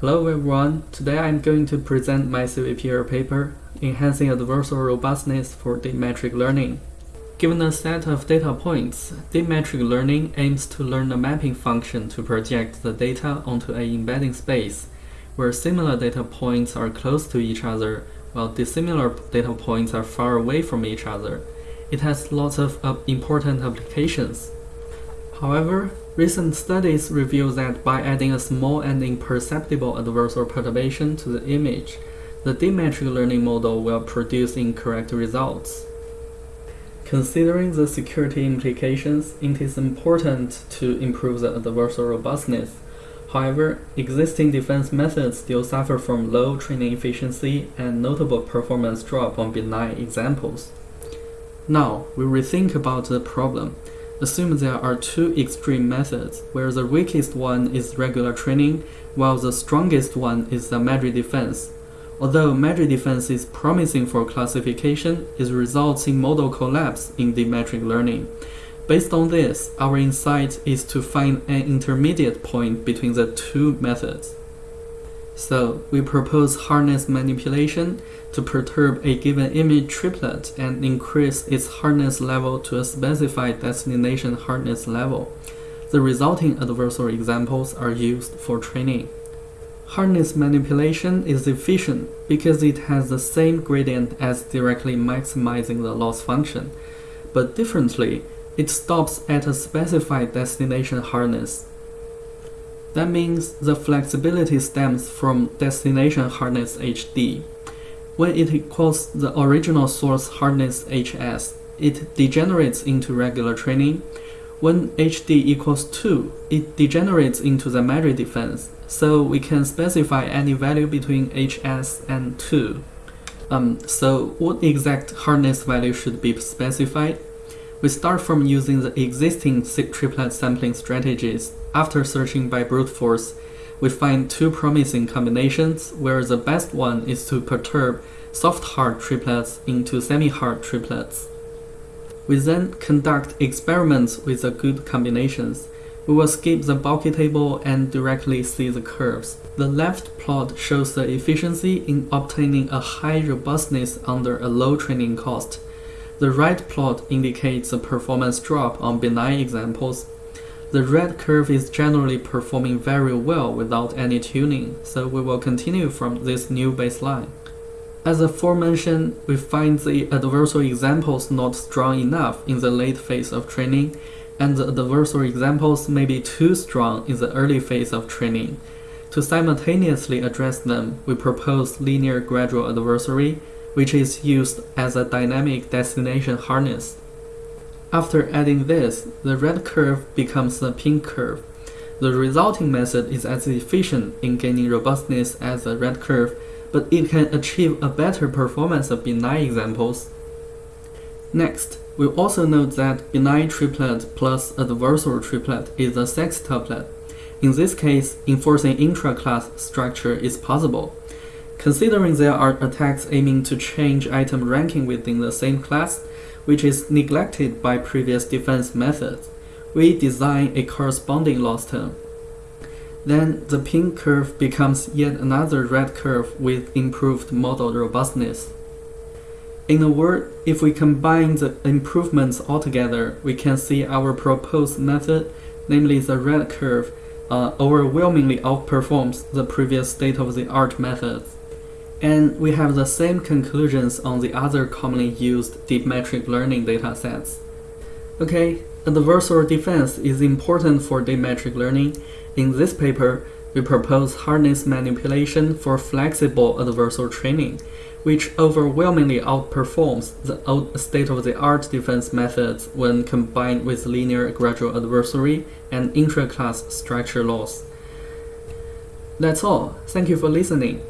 Hello everyone, today I'm going to present my CVPR paper, Enhancing Adversarial Robustness for Deep Metric Learning. Given a set of data points, deep metric learning aims to learn a mapping function to project the data onto an embedding space, where similar data points are close to each other, while dissimilar data points are far away from each other. It has lots of uh, important applications. However, recent studies reveal that by adding a small and imperceptible adversarial perturbation to the image, the deep metric learning model will produce incorrect results. Considering the security implications, it is important to improve the adversarial robustness. However, existing defense methods still suffer from low training efficiency and notable performance drop on benign examples. Now, we rethink about the problem. Assume there are two extreme methods, where the weakest one is regular training, while the strongest one is the Madry defense. Although Madry defense is promising for classification, it results in model collapse in deep metric learning. Based on this, our insight is to find an intermediate point between the two methods. So, we propose hardness manipulation to perturb a given image triplet and increase its hardness level to a specified destination hardness level. The resulting adversarial examples are used for training. Hardness manipulation is efficient because it has the same gradient as directly maximizing the loss function, but differently, it stops at a specified destination hardness. That means the flexibility stems from destination hardness HD. When it equals the original source hardness HS, it degenerates into regular training. When HD equals 2, it degenerates into the Madry defense, so we can specify any value between HS and 2. Um, so what exact hardness value should be specified? We start from using the existing triplet sampling strategies. After searching by brute force, we find two promising combinations where the best one is to perturb soft-hard triplets into semi-hard triplets. We then conduct experiments with the good combinations. We will skip the bulky table and directly see the curves. The left plot shows the efficiency in obtaining a high robustness under a low training cost. The right plot indicates a performance drop on benign examples. The red curve is generally performing very well without any tuning, so we will continue from this new baseline. As aforementioned, we find the adversarial examples not strong enough in the late phase of training, and the adversarial examples may be too strong in the early phase of training. To simultaneously address them, we propose linear gradual adversary, which is used as a dynamic destination hardness. After adding this, the red curve becomes the pink curve. The resulting method is as efficient in gaining robustness as the red curve, but it can achieve a better performance of benign examples. Next, we also note that benign triplet plus adversarial triplet is a sextuplet. In this case, enforcing intra-class structure is possible. Considering there are attacks aiming to change item ranking within the same class, which is neglected by previous defense methods, we design a corresponding loss term. Then the pink curve becomes yet another red curve with improved model robustness. In a word, if we combine the improvements altogether, we can see our proposed method, namely the red curve, uh, overwhelmingly outperforms the previous state-of-the-art methods and we have the same conclusions on the other commonly used deep metric learning datasets. Okay, adversarial defense is important for deep metric learning. In this paper, we propose hardness manipulation for flexible adversarial training, which overwhelmingly outperforms the state-of-the-art defense methods when combined with linear gradual adversary and intra-class structure loss. That's all. Thank you for listening.